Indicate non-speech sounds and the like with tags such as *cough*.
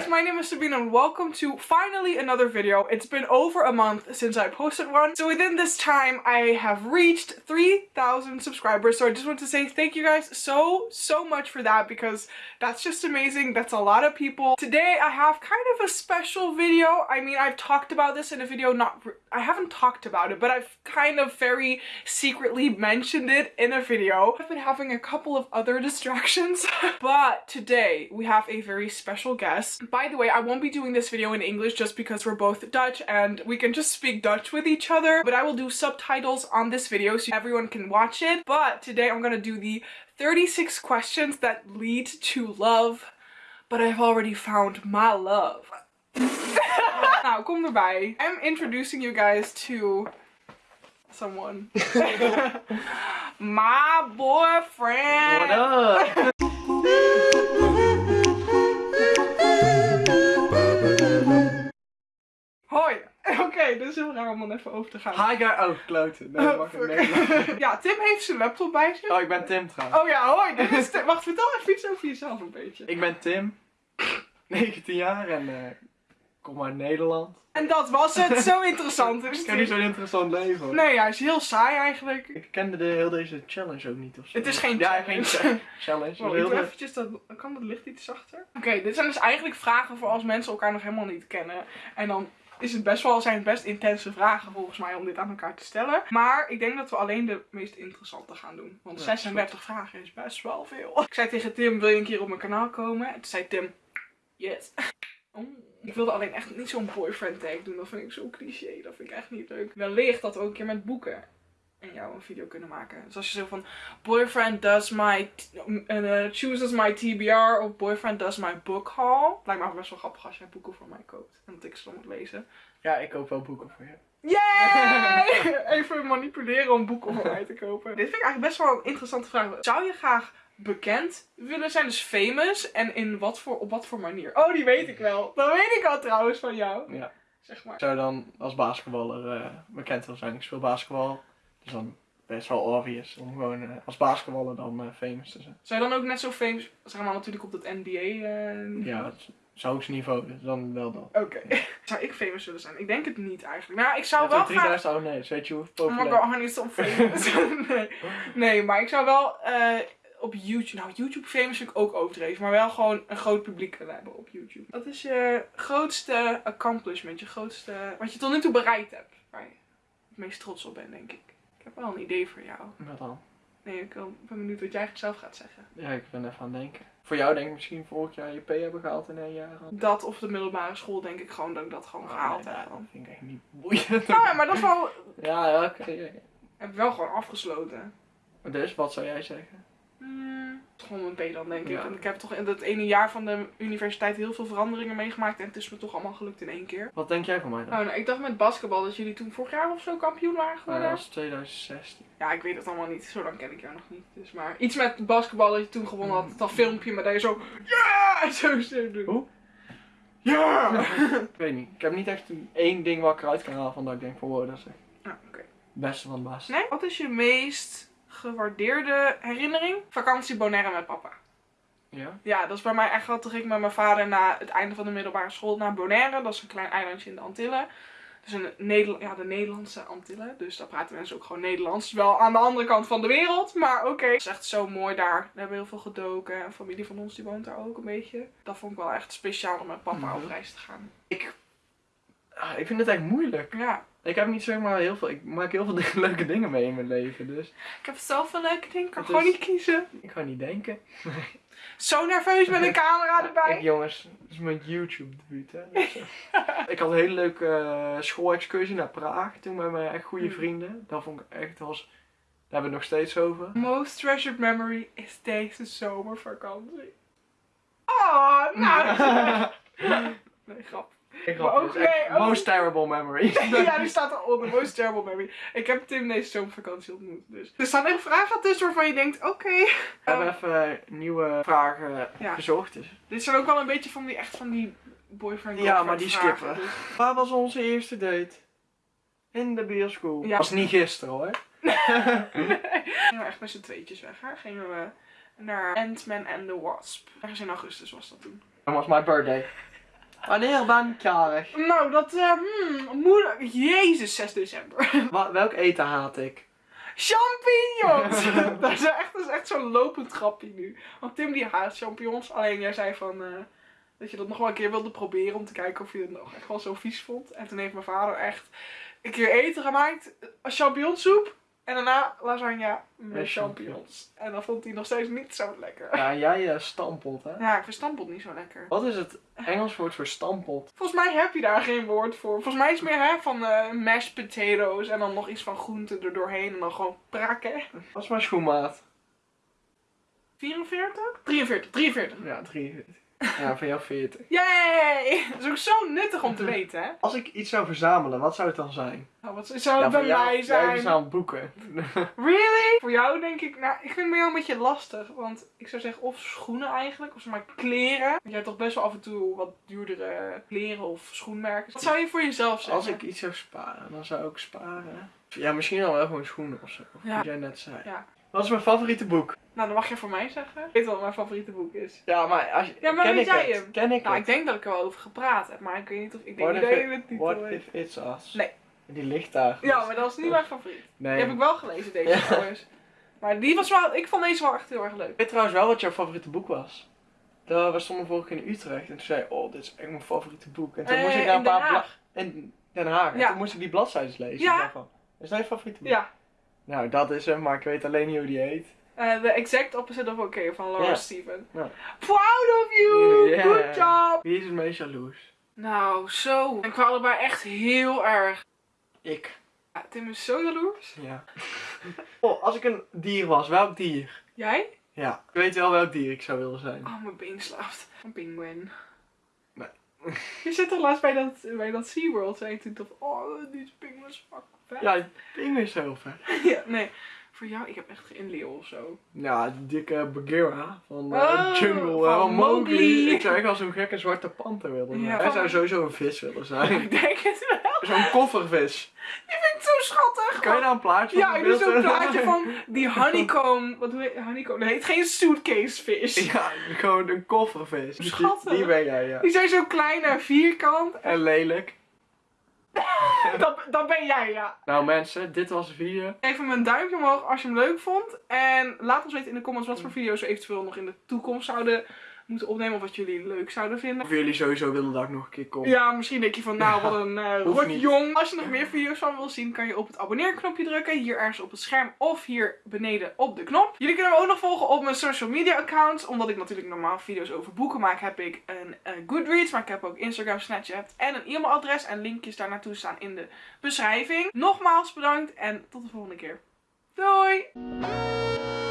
guys, my name is Sabine and welcome to finally another video. It's been over a month since I posted one. So within this time, I have reached 3,000 subscribers. So I just want to say thank you guys so, so much for that because that's just amazing. That's a lot of people. Today, I have kind of a special video. I mean, I've talked about this in a video, not, I haven't talked about it, but I've kind of very secretly mentioned it in a video. I've been having a couple of other *laughs* distractions, *laughs* but today we have a very special guest. By the way, I won't be doing this video in English just because we're both Dutch and we can just speak Dutch with each other, but I will do subtitles on this video so everyone can watch it. But today I'm gonna do the 36 questions that lead to love, but I've already found my love. Nou, kom erbij. I'm introducing you guys to someone. *laughs* my boyfriend. What up? Hoi. *laughs* Oké, dus heel raar om dan even over te gaan. Hi guy. Oh, kloten. Nee, mag *laughs* ik ja, Tim heeft zijn laptop bij zich. Oh, ik ben Tim trouwens. Oh ja, hoi. Dit is Tim. Wacht, vertel even iets over jezelf een beetje. Ik ben Tim. 19 jaar en eh kom uit Nederland. En dat was het. Zo interessant is *laughs* Ik heb niet het. zo'n interessant leven hoor. Nee, hij is heel saai eigenlijk. Ik kende de, heel deze challenge ook niet of zo. Het is geen Ja, challenge. geen cha- challenge. *laughs* Wacht, Heel ik doe de- eventjes dat... Kan dat licht iets zachter? Oké, dit zijn dus eigenlijk vragen voor als mensen elkaar nog helemaal niet kennen. En dan is het best wel, zijn het best intense vragen volgens mij om dit aan elkaar te stellen. Maar ik denk dat we alleen de meest interessante gaan doen. Want Ja, 36 vragen is best wel veel. Ik zei tegen Tim, wil je een keer op mijn kanaal komen? En toen zei Tim, yes. *laughs* Oh, ik wilde alleen echt niet zo'n boyfriend tag doen. Dat vind ik zo cliché. Dat vind ik echt niet leuk. Wellicht dat we ook een keer met boeken en jou een video kunnen maken. Dus als je zo van boyfriend does my uh, chooses my TBR of boyfriend does my book haul. Lijkt me ook best wel grappig als jij boeken voor mij koopt en dat ik ze dan moet lezen. Ja, ik koop wel boeken voor je. Yay! *laughs* Even manipuleren om boeken voor mij te kopen. Dit vind ik eigenlijk best wel een interessante vraag. Zou je graag bekend willen zijn, dus famous? En in wat voor, op wat voor manier? Oh, die weet ik wel. Dat weet ik al trouwens van jou. Ja. Zeg maar. Ik zou dan als basketballer eh, bekend willen zijn. Ik speel basketbal. Dus dan best wel obvious om gewoon eh, als basketballer dan eh, famous te zijn. Zou je dan ook net zo famous, zeg maar natuurlijk op dat NBA eh Ja, dat zou ik niveau, dus dan wel dat. Oké. *laughs* Zou ik famous willen zijn? Ik denk het niet eigenlijk. Nou, ik zou wel hebt ook graag... 3000 abonnees, weet je hoe Oh my populair? god, honey, stop famous. *laughs* nee. nee, maar ik zou wel eh, op YouTube... Nou, YouTube famous vind ik ook overdreven. Maar wel gewoon een groot publiek willen hebben op YouTube. Wat is je grootste accomplishment? Je grootste... Wat je tot nu toe bereikt hebt? Waar je het meest trots op bent, denk ik. Ik heb wel een idee voor jou. Wat dan? Nee, ik ben benieuwd wat jij zelf gaat zeggen. Ja, ik ben even aan het denken. Voor jou denk ik misschien vorig jaar je P hebben gehaald in een jaar. Dat of de middelbare school, denk ik gewoon dat ik dat gewoon gehaald Oh, nee, heb. dat vind ik echt niet boeiend. Nou ja, maar dat is wel... Ja, ja, oké. Heb ik wel gewoon afgesloten. Dus, wat zou jij zeggen? Gewoon mijn B dan, denk ik. Ja. En ik heb toch in dat ene jaar van de universiteit heel veel veranderingen meegemaakt. En het is me toch allemaal gelukt in één keer. Wat denk jij van mij dan? Oh, nou, ik dacht met basketbal dat jullie toen vorig jaar of zo kampioen waren geworden. dat was 2016. Ja, ik weet het allemaal niet. Zo lang ken ik jou nog niet. Dus maar iets met basketbal dat je toen gewonnen had. Dat filmpje met dat je zo... Ja! En *laughs* zo zo doen. Hoe? Ja! *laughs* Ik weet niet. Ik heb niet echt een- één ding wat ik eruit kan halen van dat ik denk van wow, dat is echt Ah, oké. beste van het beste. Nee? Wat is je meest gewaardeerde herinnering? Vakantie Bonaire met papa. Ja? Ja, dat is bij mij echt wel. Toen ging ik met mijn vader na het einde van de middelbare school naar Bonaire. Dat is een klein eilandje in de Antillen. Dus een ja, de Nederlandse Antillen. Dus daar praten mensen ook gewoon Nederlands. Wel aan de andere kant van de wereld, maar oké. Het is echt zo mooi daar. We hebben heel veel gedoken. En familie van ons die woont daar ook een beetje. Dat vond ik wel echt speciaal om met papa Mhm. op reis te gaan. Ah, ik vind het echt moeilijk. Ja, Ik heb niet zeg maar heel veel. Ik maak heel veel *laughs* dingen- leuke dingen mee in mijn leven. Dus ik heb zoveel leuke dingen. Ik kan Het gewoon is- niet kiezen. ik ga niet denken. *laughs* Zo nerveus met een camera Ik, erbij. jongens, het is mijn YouTube debuut hè. Dus, *laughs* ik had een hele leuke eh, schoolexcursie naar Praag toen met mijn echt goede Mm. vrienden. Dat vond ik echt was. Daar hebben we het nog steeds over. Most treasured memory is deze zomervakantie. Oh, nou. nee, grap. Ook- nee, ook- Most terrible memory. *laughs* *laughs* ja, die staat eronder. Most terrible memory. Ik heb Tim deze zomervakantie ontmoet. Dus. Er staan echt vragen tussen waarvan je denkt, oké. We hebben even nieuwe vragen Ja. gezocht. Dus. Dit zijn ook wel een beetje van die, echt van die boyfriend Ja, maar die skippen. dus- Waar was onze eerste date? In de bioscoop. Ja. Was niet gisteren hoor. *laughs* Gingen we echt met z'n tweetjes weg. Hè? Gingen we naar Ant-Man and the Wasp. Ergens in augustus was dat toen. Dat was my birthday. Wanneer ben ik jarig? Nou, dat, eh, hmm, moeder, jezus, 6 december. *laughs* Wa- welk eten haat ik? Champignons! *laughs* *laughs* dat, is echt, dat is echt zo'n lopend grapje nu. Want Tim die haat champignons. Alleen jij zei van, eh, dat je dat nog wel een keer wilde proberen om te kijken of je het nog echt wel zo vies vond. En toen heeft mijn vader echt een keer eten gemaakt. Champignonsoep. En daarna lasagne met Met champignons. En dan vond hij nog steeds niet zo lekker. Ja, jij uh, stampot, hè? Ja, ik vind niet zo lekker. Wat is het Engels woord voor stampot? Volgens mij heb je daar geen woord voor. Volgens mij is het meer hè, van eh mashed potatoes en dan nog iets van groenten er doorheen en dan gewoon prakken. Wat is mijn schoenmaat? 44? 43, 43. Ja, 43. Ja, van jou 40. Yay! Dat is ook zo nuttig om te weten, hè? Als ik iets zou verzamelen, wat zou het dan zijn? Nou, wat zou het ja, bij jou- mij Jij zijn? verzamelt boeken. *laughs* Really? Voor jou denk ik, nou, ik vind het bij jou een beetje lastig. Want ik zou zeggen of schoenen eigenlijk, of zeg maar kleren. Want jij hebt toch best wel af en toe wat duurdere kleren of schoenmerken. Wat zou je voor jezelf zeggen? Als ik iets zou sparen, dan zou ik sparen. Ja, misschien dan wel gewoon schoenen of zo. Ja. Wat jij net zei. Ja. Wat is mijn favoriete boek? Nou, dan mag je voor mij zeggen. Ik weet wel wat mijn favoriete boek is. Ja, maar als je, Ja, maar ken weet ik jij het? hem? Ken ik Nou, het? ik denk dat ik er wel over gepraat heb, maar ik weet niet of... Ik denk niet dat je het niet What weet. if it's us? Nee. Die ligt daar. Ja, maar dat is niet mijn favoriet. Nee. Die heb ik wel gelezen, deze Ja. trouwens. Maar die was wel... Ik vond deze wel echt heel erg leuk. Ik weet trouwens wel wat jouw favoriete boek was. Daar, we stonden vorige keer in Utrecht en toen zei oh, dit is echt mijn favoriete boek. En toen Eh, moest ik in daar een paar Haag. bla- in Den Haag. En Ja. toen moest ik die bladzijden lezen. Ja. Ik dacht van, is dat je favoriete boek? Ja. Nou, dat is hem, maar ik weet alleen niet hoe die heet. Eh, The Exact Opposite of Okay van Laura. Steven. Ja. Proud of you! Yeah. Good job! Wie is het meest jaloers? Nou, zo. En qua allebei echt heel erg. Ik. Ja, Tim is zo jaloers. Ja. *laughs* oh, als ik een dier was, welk dier? Jij? Ja. Ik weet wel welk dier ik zou willen zijn. Oh, mijn been slaapt. Een pinguïn. *laughs* Je zit toch laatst bij dat, bij dat SeaWorld, zei je toen toch, oh, die pinguïn is fucking vet. Ja, pinguïn is heel vet. *laughs* Ja, nee. Voor jou, ik heb echt geen leeuw of zo. Ja, die dikke Bagheera van eh, Oh, Jungle, van eh, van Mowgli. Ik zou echt als zo'n gekke zwarte panter willen Ja. Hij zou sowieso een vis willen zijn. *laughs* Ik denk het wel. Zo'n koffervis. Die vind ik zo schattig. Kan je daar een plaatje Ja, van ik doe zo'n plaatje van *laughs* die honeycomb. Wat je? Honeycomb. Het heet geen suitcase vis. Ja, gewoon een koffervis. Die, Schattig. die ben jij, ja. Die zijn zo klein en vierkant. En lelijk. *laughs* Dat, dat ben jij, ja. Nou mensen, dit was de video. Geef hem een duimpje omhoog als je hem leuk vond. En laat ons weten in de comments wat voor video's we eventueel nog in de toekomst zouden moeten opnemen. Of wat jullie leuk zouden vinden. Of jullie sowieso willen dat ik nog een keer kom. Ja, misschien denk je van nou, wat een eh hoeft niet. rotjong. Als je nog meer video's van wil zien, kan je op het abonneerknopje drukken. Hier ergens op het scherm of hier beneden op de knop. Jullie kunnen me ook nog volgen op mijn social media accounts. Omdat ik natuurlijk normaal video's over boeken maak, heb ik een eh, Goodreads. Maar ik heb ook Instagram, Snapchat en een e-mailadres. En linkjes daar naartoe staan in de beschrijving. Nogmaals bedankt en tot de volgende keer. Doei!